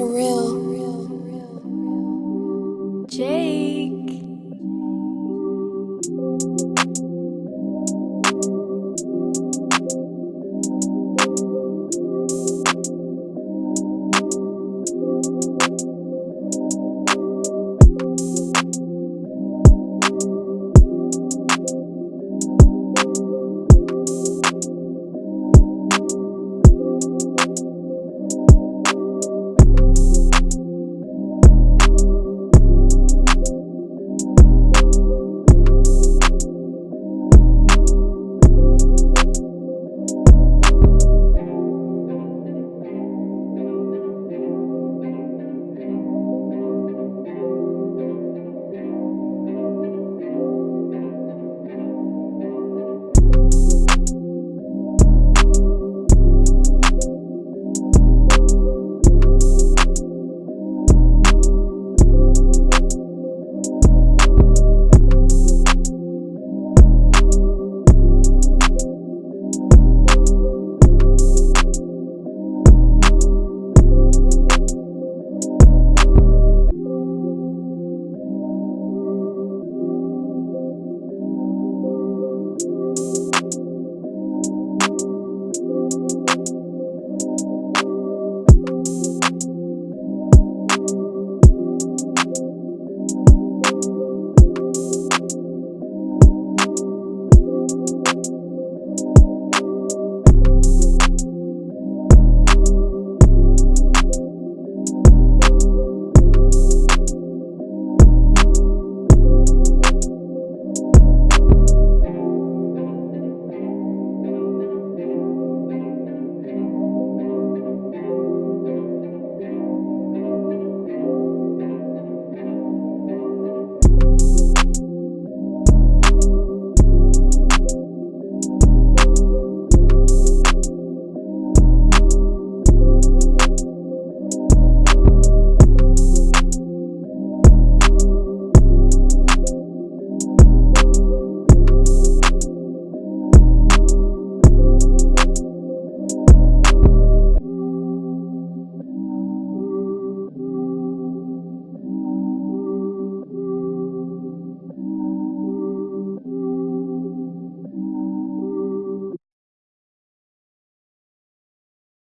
surreal.